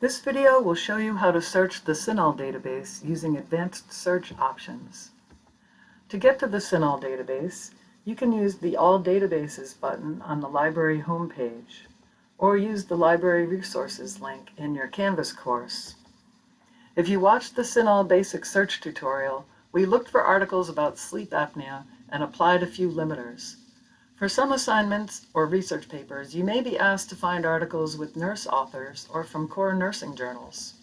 This video will show you how to search the CINAHL database using advanced search options. To get to the CINAHL database, you can use the All Databases button on the library homepage, or use the Library Resources link in your Canvas course. If you watched the CINAHL Basic Search tutorial, we looked for articles about sleep apnea and applied a few limiters. For some assignments or research papers, you may be asked to find articles with nurse authors or from core nursing journals.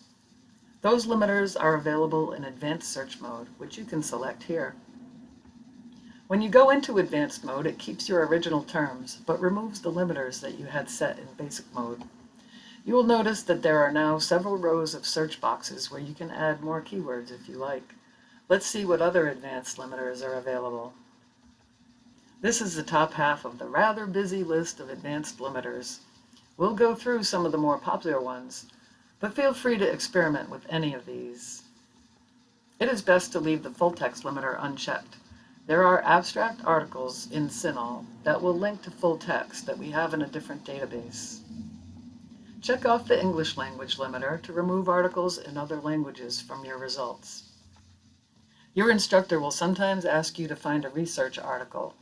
Those limiters are available in advanced search mode, which you can select here. When you go into advanced mode, it keeps your original terms, but removes the limiters that you had set in basic mode. You will notice that there are now several rows of search boxes where you can add more keywords if you like. Let's see what other advanced limiters are available. This is the top half of the rather busy list of advanced limiters. We'll go through some of the more popular ones, but feel free to experiment with any of these. It is best to leave the full text limiter unchecked. There are abstract articles in CINAHL that will link to full text that we have in a different database. Check off the English language limiter to remove articles in other languages from your results. Your instructor will sometimes ask you to find a research article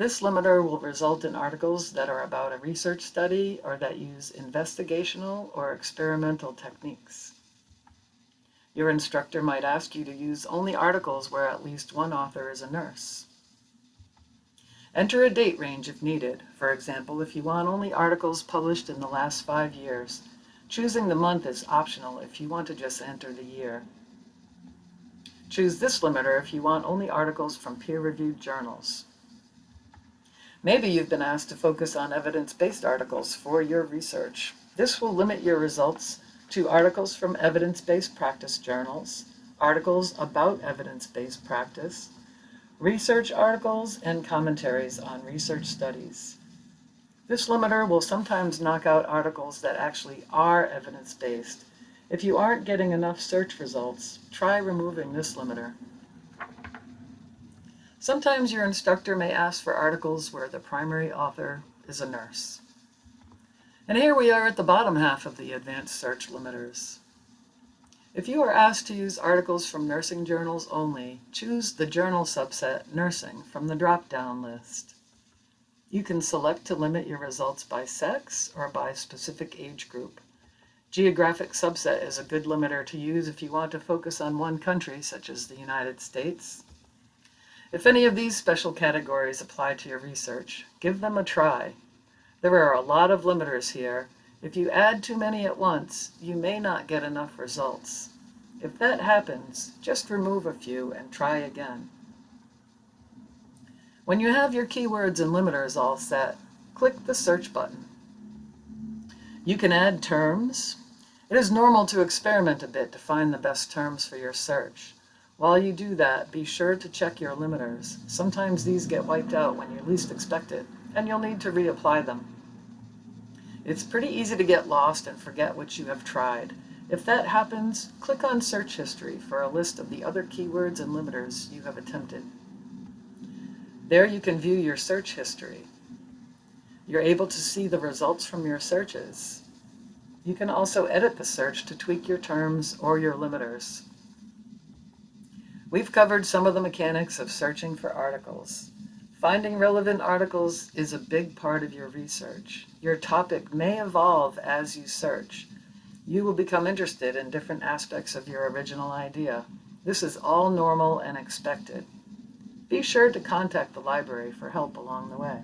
this limiter will result in articles that are about a research study or that use investigational or experimental techniques. Your instructor might ask you to use only articles where at least one author is a nurse. Enter a date range if needed. For example, if you want only articles published in the last five years, choosing the month is optional if you want to just enter the year. Choose this limiter if you want only articles from peer-reviewed journals. Maybe you've been asked to focus on evidence-based articles for your research. This will limit your results to articles from evidence-based practice journals, articles about evidence-based practice, research articles, and commentaries on research studies. This limiter will sometimes knock out articles that actually are evidence-based. If you aren't getting enough search results, try removing this limiter. Sometimes your instructor may ask for articles where the primary author is a nurse. And here we are at the bottom half of the advanced search limiters. If you are asked to use articles from nursing journals only, choose the journal subset Nursing from the drop-down list. You can select to limit your results by sex or by specific age group. Geographic subset is a good limiter to use if you want to focus on one country, such as the United States. If any of these special categories apply to your research, give them a try. There are a lot of limiters here. If you add too many at once, you may not get enough results. If that happens, just remove a few and try again. When you have your keywords and limiters all set, click the search button. You can add terms. It is normal to experiment a bit to find the best terms for your search. While you do that, be sure to check your limiters. Sometimes these get wiped out when you least expect it, and you'll need to reapply them. It's pretty easy to get lost and forget what you have tried. If that happens, click on Search History for a list of the other keywords and limiters you have attempted. There you can view your search history. You're able to see the results from your searches. You can also edit the search to tweak your terms or your limiters. We've covered some of the mechanics of searching for articles. Finding relevant articles is a big part of your research. Your topic may evolve as you search. You will become interested in different aspects of your original idea. This is all normal and expected. Be sure to contact the library for help along the way.